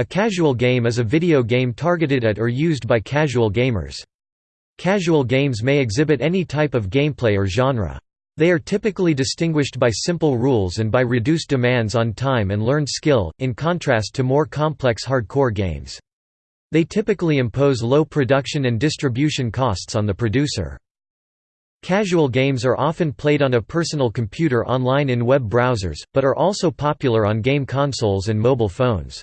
A casual game is a video game targeted at or used by casual gamers. Casual games may exhibit any type of gameplay or genre. They are typically distinguished by simple rules and by reduced demands on time and learned skill, in contrast to more complex hardcore games. They typically impose low production and distribution costs on the producer. Casual games are often played on a personal computer online in web browsers, but are also popular on game consoles and mobile phones.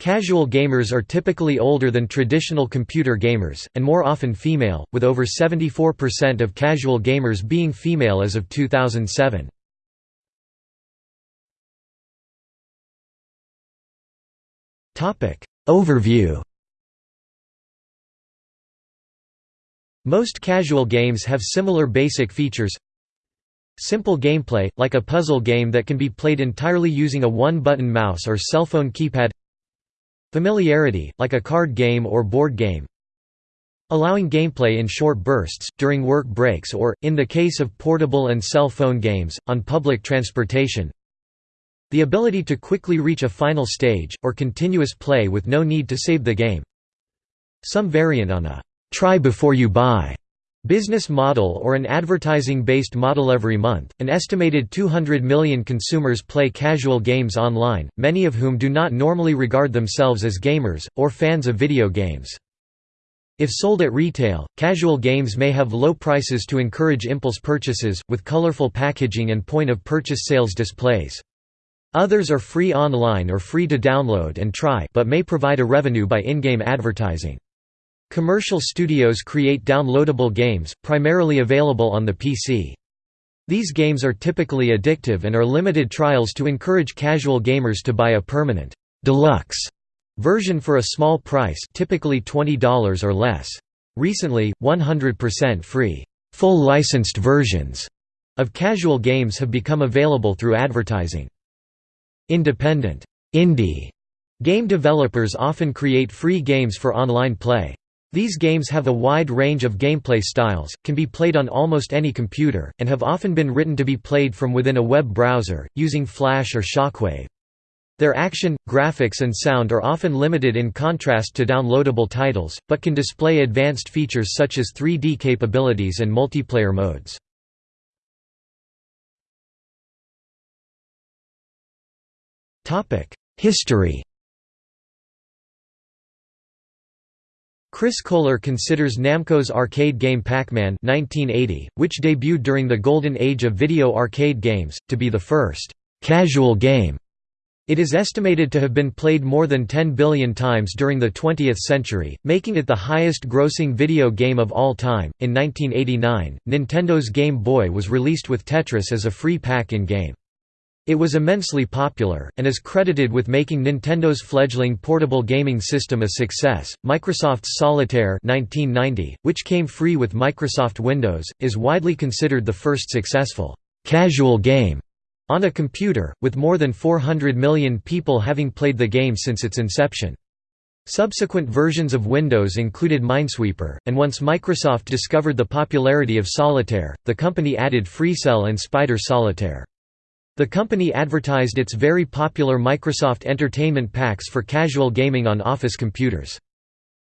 Casual gamers are typically older than traditional computer gamers, and more often female, with over 74% of casual gamers being female as of 2007. Overview Most casual games have similar basic features Simple gameplay, like a puzzle game that can be played entirely using a one-button mouse or cell phone keypad Familiarity, like a card game or board game. Allowing gameplay in short bursts, during work breaks or, in the case of portable and cell phone games, on public transportation. The ability to quickly reach a final stage, or continuous play with no need to save the game. Some variant on a try before you buy business model or an advertising-based model every month. An estimated 200 million consumers play casual games online, many of whom do not normally regard themselves as gamers or fans of video games. If sold at retail, casual games may have low prices to encourage impulse purchases, with colorful packaging and point-of-purchase sales displays. Others are free online or free to download and try but may provide a revenue by in-game advertising. Commercial studios create downloadable games, primarily available on the PC. These games are typically addictive and are limited trials to encourage casual gamers to buy a permanent deluxe version for a small price typically $20 or less. Recently, 100% free, full licensed versions of casual games have become available through advertising. Independent indie game developers often create free games for online play. These games have a wide range of gameplay styles, can be played on almost any computer, and have often been written to be played from within a web browser, using Flash or Shockwave. Their action, graphics and sound are often limited in contrast to downloadable titles, but can display advanced features such as 3D capabilities and multiplayer modes. History Chris Kohler considers Namco's arcade game Pac-Man which debuted during the golden age of video arcade games, to be the first «casual game». It is estimated to have been played more than 10 billion times during the 20th century, making it the highest-grossing video game of all time. In 1989, Nintendo's Game Boy was released with Tetris as a free pack-in-game. It was immensely popular, and is credited with making Nintendo's fledgling portable gaming system a success. Microsoft's Solitaire 1990, which came free with Microsoft Windows, is widely considered the first successful casual game on a computer, with more than 400 million people having played the game since its inception. Subsequent versions of Windows included Minesweeper, and once Microsoft discovered the popularity of Solitaire, the company added FreeCell and Spider Solitaire. The company advertised its very popular Microsoft Entertainment Packs for casual gaming on Office computers.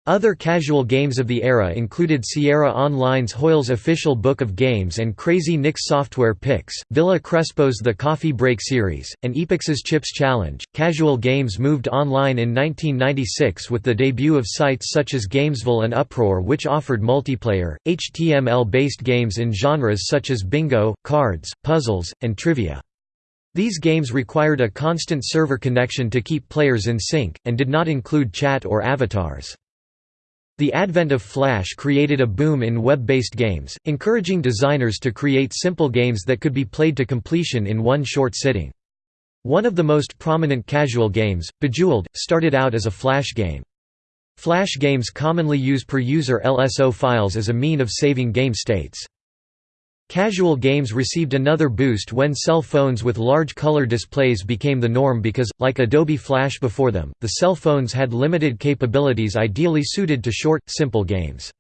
Other casual games of the era included Sierra Online's Hoyle's Official Book of Games and Crazy Nick's Software Picks, Villa Crespo's The Coffee Break series, and Epyx's Chips Challenge. Casual games moved online in 1996 with the debut of sites such as Gamesville and Uproar, which offered multiplayer, HTML based games in genres such as bingo, cards, puzzles, and trivia. These games required a constant server connection to keep players in sync, and did not include chat or avatars. The advent of Flash created a boom in web-based games, encouraging designers to create simple games that could be played to completion in one short sitting. One of the most prominent casual games, Bejeweled, started out as a Flash game. Flash games commonly use per-user LSO files as a mean of saving game states. Casual games received another boost when cell phones with large color displays became the norm because, like Adobe Flash before them, the cell phones had limited capabilities ideally suited to short, simple games.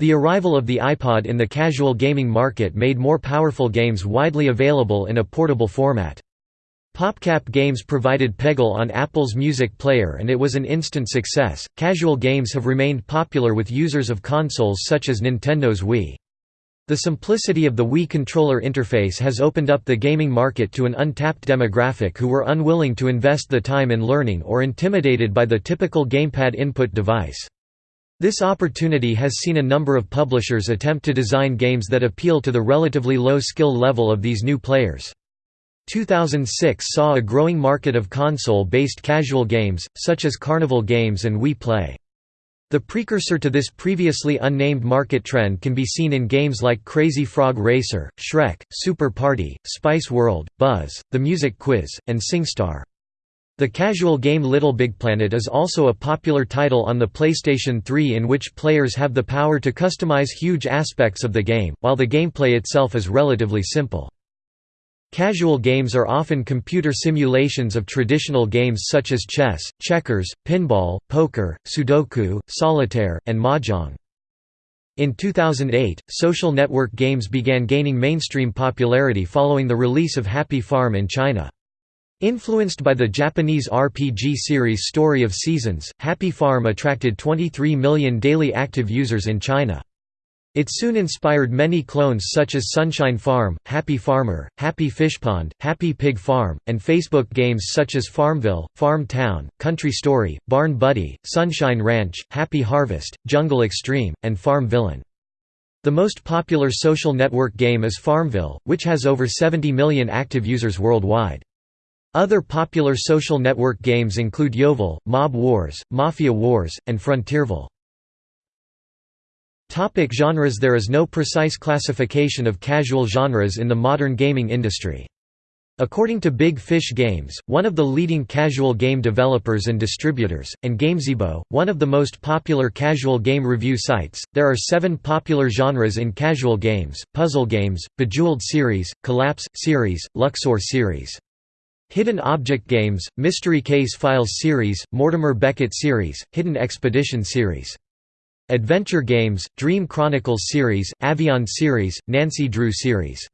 The arrival of the iPod in the casual gaming market made more powerful games widely available in a portable format. PopCap Games provided Peggle on Apple's Music Player and it was an instant success. Casual games have remained popular with users of consoles such as Nintendo's Wii. The simplicity of the Wii controller interface has opened up the gaming market to an untapped demographic who were unwilling to invest the time in learning or intimidated by the typical gamepad input device. This opportunity has seen a number of publishers attempt to design games that appeal to the relatively low skill level of these new players. 2006 saw a growing market of console-based casual games, such as Carnival Games and Wii Play. The precursor to this previously unnamed market trend can be seen in games like Crazy Frog Racer, Shrek, Super Party, Spice World, Buzz, The Music Quiz, and SingStar. The casual game Little Big Planet is also a popular title on the PlayStation 3 in which players have the power to customize huge aspects of the game, while the gameplay itself is relatively simple. Casual games are often computer simulations of traditional games such as chess, checkers, pinball, poker, sudoku, solitaire, and mahjong. In 2008, social network games began gaining mainstream popularity following the release of Happy Farm in China. Influenced by the Japanese RPG series Story of Seasons, Happy Farm attracted 23 million daily active users in China. It soon inspired many clones such as Sunshine Farm, Happy Farmer, Happy Fishpond, Happy Pig Farm, and Facebook games such as Farmville, Farm Town, Country Story, Barn Buddy, Sunshine Ranch, Happy Harvest, Jungle Extreme, and Farm Villain. The most popular social network game is Farmville, which has over 70 million active users worldwide. Other popular social network games include YoVille, Mob Wars, Mafia Wars, and Frontierville. Topic genres There is no precise classification of casual genres in the modern gaming industry. According to Big Fish Games, one of the leading casual game developers and distributors, and Gamezebo, one of the most popular casual game review sites, there are seven popular genres in casual games, puzzle games, Bejeweled series, Collapse, series, Luxor series. Hidden Object Games, Mystery Case Files series, Mortimer Beckett series, Hidden Expedition series. Adventure Games, Dream Chronicles series, Avion series, Nancy Drew series.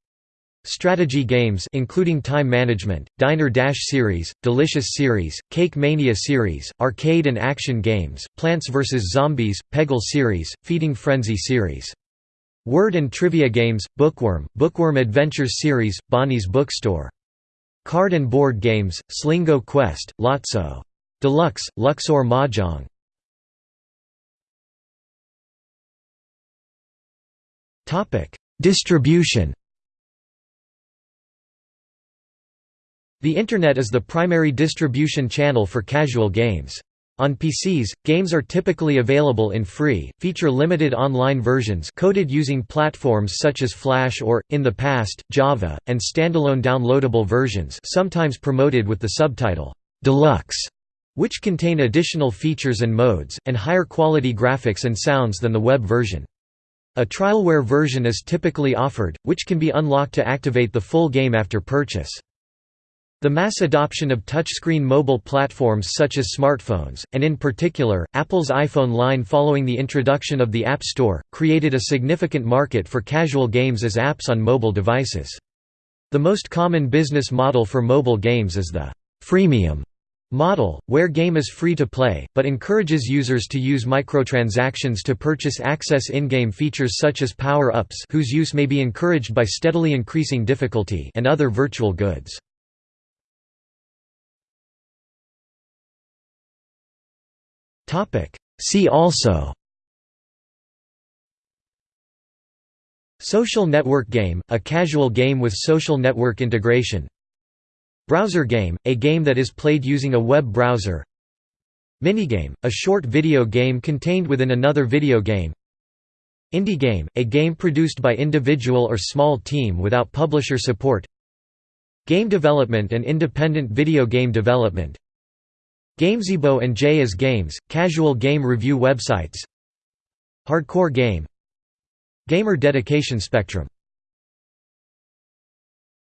Strategy games including Time Management, Diner Dash series, Delicious series, Cake Mania series, arcade and action games, Plants vs. Zombies, Peggle series, Feeding Frenzy series. Word and trivia games, Bookworm, Bookworm Adventures series, Bonnie's Bookstore. Card and board games, Slingo Quest, Lotso. Deluxe, Luxor Mahjong. Distribution The Internet is the primary distribution channel for casual games. On PCs, games are typically available in free, feature-limited online versions coded using platforms such as Flash or, in the past, Java, and standalone downloadable versions sometimes promoted with the subtitle, "'Deluxe' which contain additional features and modes, and higher quality graphics and sounds than the web version. A trialware version is typically offered, which can be unlocked to activate the full game after purchase. The mass adoption of touchscreen mobile platforms such as smartphones, and in particular, Apple's iPhone line following the introduction of the App Store, created a significant market for casual games as apps on mobile devices. The most common business model for mobile games is the freemium model, where game is free to play, but encourages users to use microtransactions to purchase access in-game features such as power-ups whose use may be encouraged by steadily increasing difficulty and other virtual goods. See also Social network game, a casual game with social network integration Browser game, a game that is played using a web browser. Minigame, a short video game contained within another video game. Indie game, a game produced by individual or small team without publisher support. Game development and independent video game development. Gamezebo and JayIsGames, casual game review websites. Hardcore game. Gamer dedication spectrum